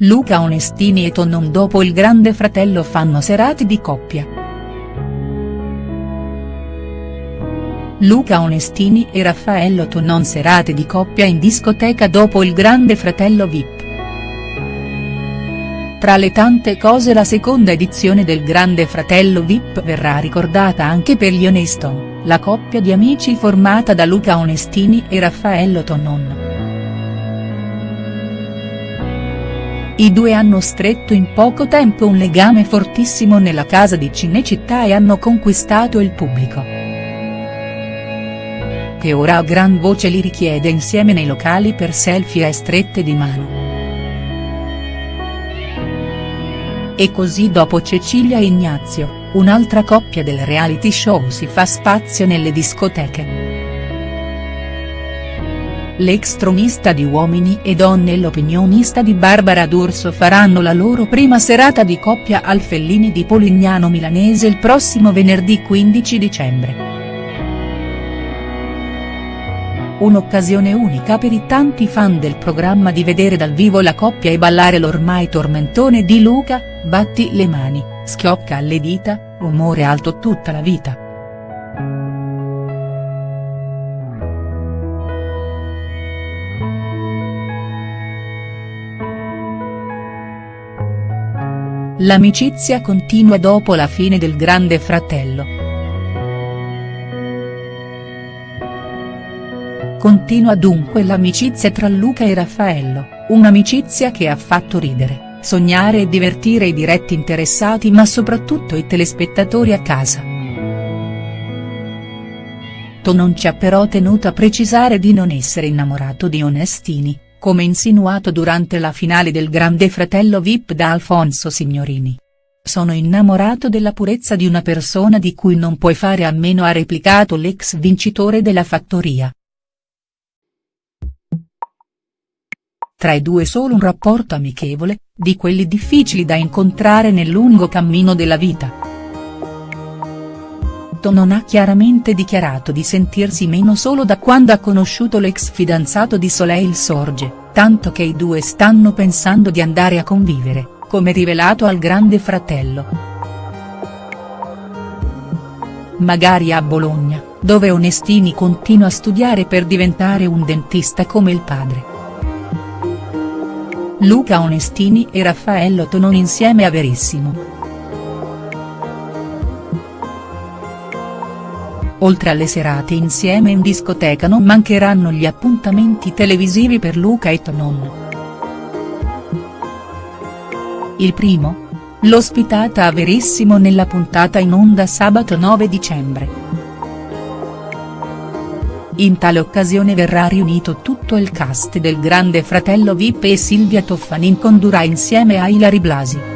Luca Onestini e Tonon dopo il grande fratello fanno serate di coppia. Luca Onestini e Raffaello Tonon serate di coppia in discoteca dopo il grande fratello Vip. Tra le tante cose la seconda edizione del Grande Fratello Vip verrà ricordata anche per gli Oneston, la coppia di amici formata da Luca Onestini e Raffaello Tonon. I due hanno stretto in poco tempo un legame fortissimo nella casa di Cinecittà e hanno conquistato il pubblico. Che ora a gran voce li richiede insieme nei locali per selfie e strette di mano. E così dopo Cecilia e Ignazio, un'altra coppia del reality show si fa spazio nelle discoteche. L'ex tronista di Uomini e Donne e l'opinionista di Barbara D'Urso faranno la loro prima serata di coppia al Fellini di Polignano Milanese il prossimo venerdì 15 dicembre. Un'occasione unica per i tanti fan del programma di vedere dal vivo la coppia e ballare l'ormai tormentone di Luca, batti le mani, schiocca alle dita, umore alto tutta la vita. L'amicizia continua dopo la fine del Grande Fratello. Continua dunque l'amicizia tra Luca e Raffaello, un'amicizia che ha fatto ridere, sognare e divertire i diretti interessati ma soprattutto i telespettatori a casa. To non ci ha però tenuto a precisare di non essere innamorato di Onestini, come insinuato durante la finale del Grande Fratello Vip da Alfonso Signorini. Sono innamorato della purezza di una persona di cui non puoi fare a meno ha replicato l'ex vincitore della fattoria. Tra i due solo un rapporto amichevole, di quelli difficili da incontrare nel lungo cammino della vita. Non ha chiaramente dichiarato di sentirsi meno solo da quando ha conosciuto l'ex fidanzato di Soleil Sorge, tanto che i due stanno pensando di andare a convivere, come rivelato al grande fratello. Magari a Bologna, dove Onestini continua a studiare per diventare un dentista come il padre. Luca Onestini e Raffaello Tonon insieme a Verissimo. Oltre alle serate insieme in discoteca non mancheranno gli appuntamenti televisivi per Luca e Tonon. Il primo? L'ospitata a Verissimo nella puntata in onda sabato 9 dicembre. In tale occasione verrà riunito tutto il cast del Grande Fratello Vip e Silvia Toffanin condurrà insieme a Ilari Blasi.